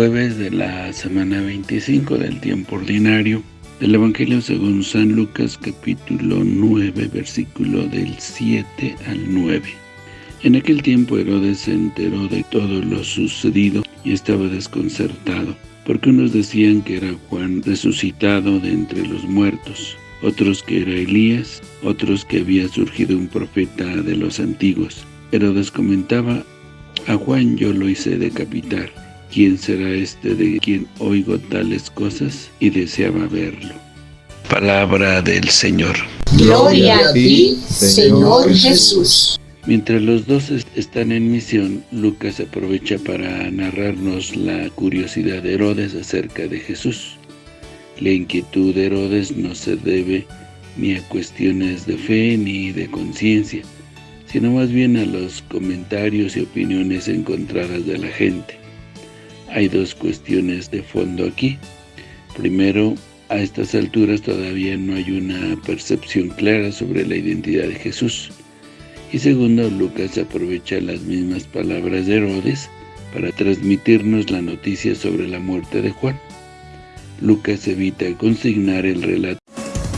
jueves de la semana 25 del tiempo ordinario del Evangelio según San Lucas capítulo 9 versículo del 7 al 9. En aquel tiempo Herodes se enteró de todo lo sucedido y estaba desconcertado, porque unos decían que era Juan resucitado de entre los muertos, otros que era Elías, otros que había surgido un profeta de los antiguos. Herodes comentaba, a Juan yo lo hice decapitar, ¿Quién será este de quien oigo tales cosas? Y deseaba verlo. Palabra del Señor. Gloria a ti, Señor Jesús. Mientras los dos están en misión, Lucas aprovecha para narrarnos la curiosidad de Herodes acerca de Jesús. La inquietud de Herodes no se debe ni a cuestiones de fe ni de conciencia, sino más bien a los comentarios y opiniones encontradas de la gente. Hay dos cuestiones de fondo aquí. Primero, a estas alturas todavía no hay una percepción clara sobre la identidad de Jesús. Y segundo, Lucas aprovecha las mismas palabras de Herodes para transmitirnos la noticia sobre la muerte de Juan. Lucas evita consignar el relato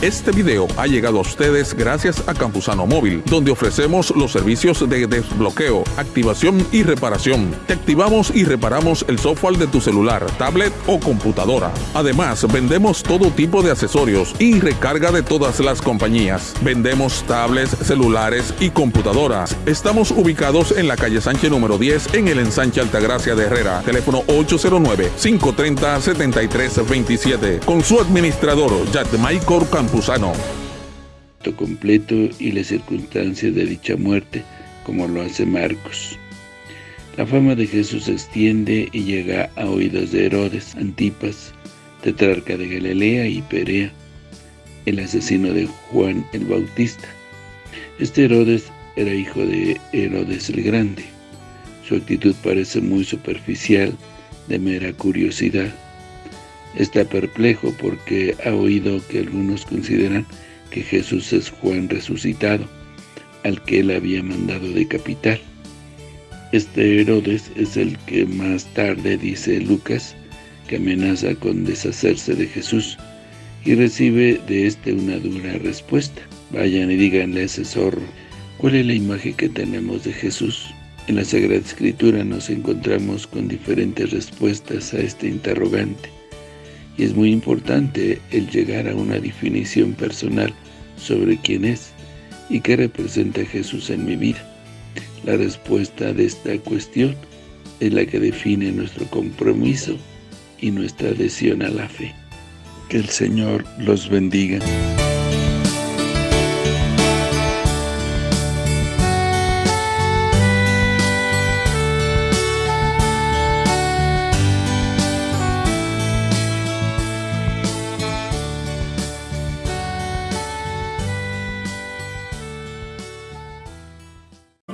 este video ha llegado a ustedes gracias a Campusano Móvil, donde ofrecemos los servicios de desbloqueo, activación y reparación. Te activamos y reparamos el software de tu celular, tablet o computadora. Además, vendemos todo tipo de accesorios y recarga de todas las compañías. Vendemos tablets, celulares y computadoras. Estamos ubicados en la calle Sánchez número 10 en el ensanche Altagracia de Herrera. Teléfono 809-530-7327. Con su administrador, Michael Campos completo y las circunstancias de dicha muerte, como lo hace Marcos. La fama de Jesús se extiende y llega a oídos de Herodes, Antipas, tetrarca de Galilea y Perea, el asesino de Juan el Bautista. Este Herodes era hijo de Herodes el Grande. Su actitud parece muy superficial, de mera curiosidad. Está perplejo porque ha oído que algunos consideran que Jesús es Juan resucitado, al que él había mandado decapitar. Este Herodes es el que más tarde, dice Lucas, que amenaza con deshacerse de Jesús, y recibe de este una dura respuesta. Vayan y díganle a ese zorro, ¿cuál es la imagen que tenemos de Jesús? En la Sagrada Escritura nos encontramos con diferentes respuestas a este interrogante. Y es muy importante el llegar a una definición personal sobre quién es y qué representa Jesús en mi vida. La respuesta de esta cuestión es la que define nuestro compromiso y nuestra adhesión a la fe. Que el Señor los bendiga.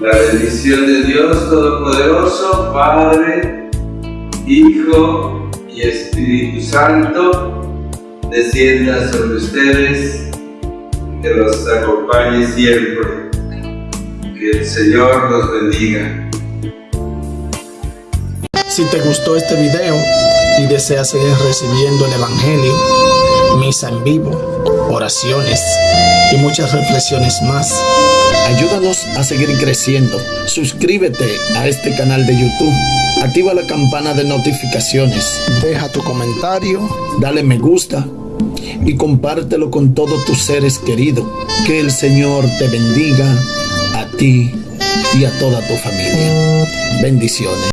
La bendición de Dios Todopoderoso, Padre, Hijo y Espíritu Santo, descienda sobre ustedes, que los acompañe siempre. Que el Señor los bendiga. Si te gustó este video y deseas seguir recibiendo el Evangelio, misa en vivo, oraciones y muchas reflexiones más, Ayúdanos a seguir creciendo. Suscríbete a este canal de YouTube. Activa la campana de notificaciones. Deja tu comentario. Dale me gusta. Y compártelo con todos tus seres queridos. Que el Señor te bendiga a ti y a toda tu familia. Bendiciones.